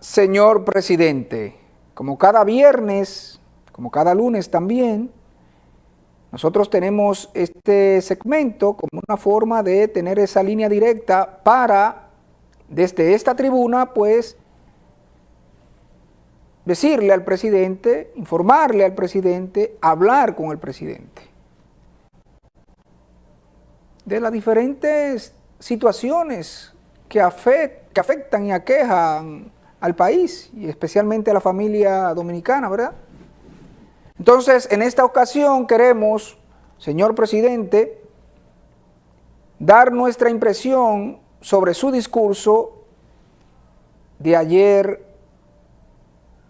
señor presidente. Como cada viernes, como cada lunes también, nosotros tenemos este segmento como una forma de tener esa línea directa para, desde esta tribuna, pues, decirle al presidente, informarle al presidente, hablar con el presidente de las diferentes situaciones que, afectan y aquejan al país y especialmente a la familia dominicana, ¿verdad? Entonces, en esta ocasión queremos, señor presidente, dar nuestra impresión sobre su discurso de ayer,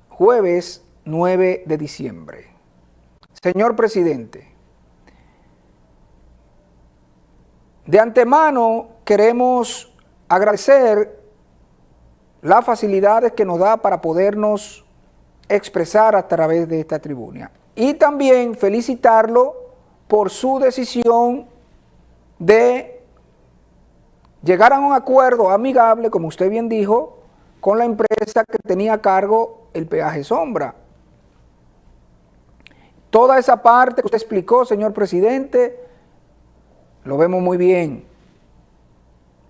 jueves 9 de diciembre. Señor presidente, De antemano queremos agradecer las facilidades que nos da para podernos expresar a través de esta tribuna. Y también felicitarlo por su decisión de llegar a un acuerdo amigable, como usted bien dijo, con la empresa que tenía a cargo el peaje sombra. Toda esa parte que usted explicó, señor presidente, lo vemos muy bien.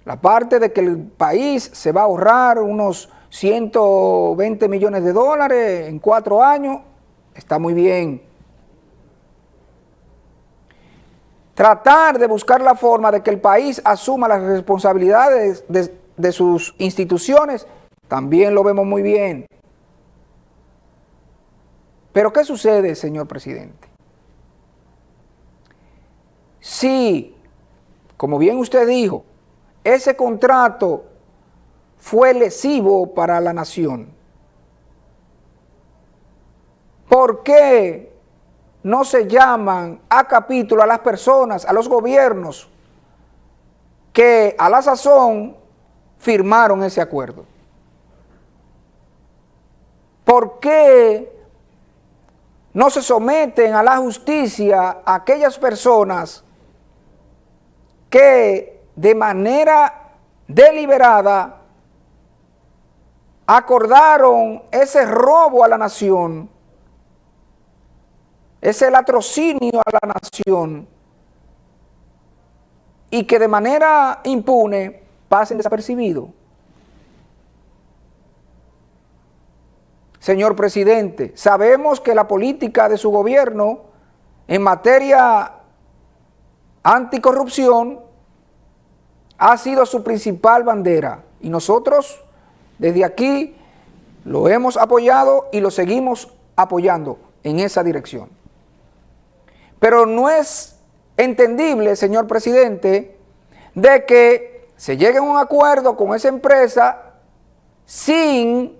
La parte de que el país se va a ahorrar unos 120 millones de dólares en cuatro años, está muy bien. Tratar de buscar la forma de que el país asuma las responsabilidades de, sus instituciones, también lo vemos muy bien. Pero ¿qué sucede, señor presidente? Si como bien usted dijo, ese contrato fue lesivo para la nación. ¿Por qué no se llaman a capítulo a las personas, a los gobiernos que a la sazón firmaron ese acuerdo? ¿Por qué no se someten a la justicia a aquellas personas que de manera deliberada acordaron ese robo a la nación, ese latrocinio a la nación, y que de manera impune pasen desapercibidos. Señor presidente, sabemos que la política de su gobierno en materia anticorrupción ha sido su principal bandera y nosotros desde aquí lo hemos apoyado y lo seguimos apoyando en esa dirección. Pero no es entendible, señor presidente, de que se llegue a un acuerdo con esa empresa sin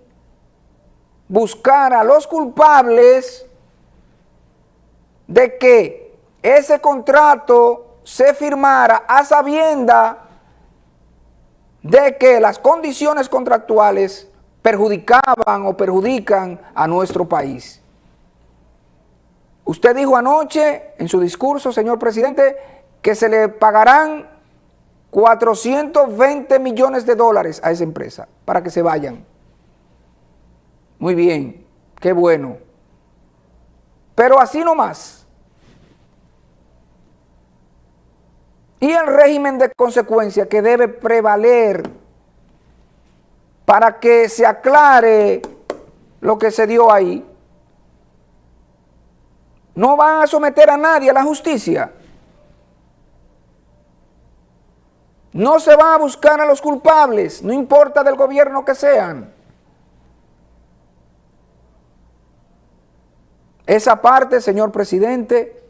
buscar a los culpables de que ese contrato se firmara a sabienda de que las condiciones contractuales perjudicaban o perjudican a nuestro país. Usted dijo anoche en su discurso, señor presidente, que se le pagarán 420 millones de dólares a esa empresa para que se vayan. Muy bien, qué bueno. Pero así nomás. Y el régimen de consecuencia que debe prevaler para que se aclare lo que se dio ahí. No van a someter a nadie a la justicia. No se va a buscar a los culpables, no importa del gobierno que sean. Esa parte, señor presidente,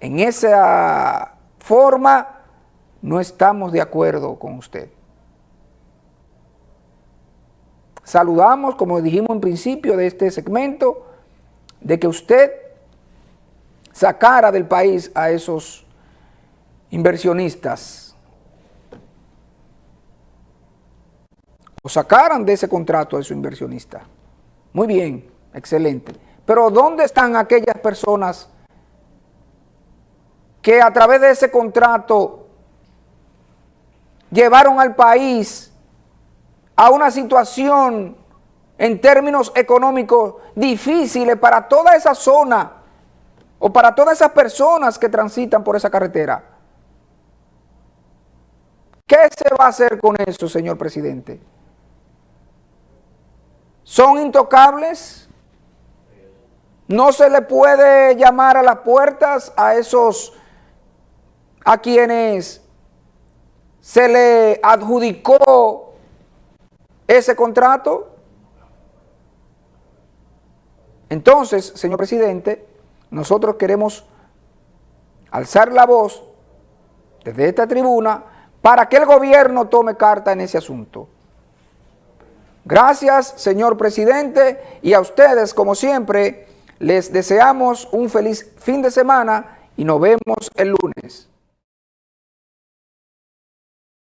en esa forma, no estamos de acuerdo con usted. Saludamos, como dijimos en principio de este segmento, de que usted sacara del país a esos inversionistas o sacaran de ese contrato a esos inversionistas. Muy bien, excelente. Pero ¿dónde están aquellas personas que a través de ese contrato llevaron al país a una situación en términos económicos difíciles para toda esa zona o para todas esas personas que transitan por esa carretera. ¿Qué se va a hacer con eso, señor presidente? ¿Son intocables? ¿No se le puede llamar a las puertas a esos, a quienes se le adjudicó ese contrato? Entonces, señor presidente, nosotros queremos alzar la voz desde esta tribuna para que el gobierno tome carta en ese asunto. Gracias, señor presidente, y a ustedes, como siempre, les deseamos un feliz fin de semana y nos vemos el lunes.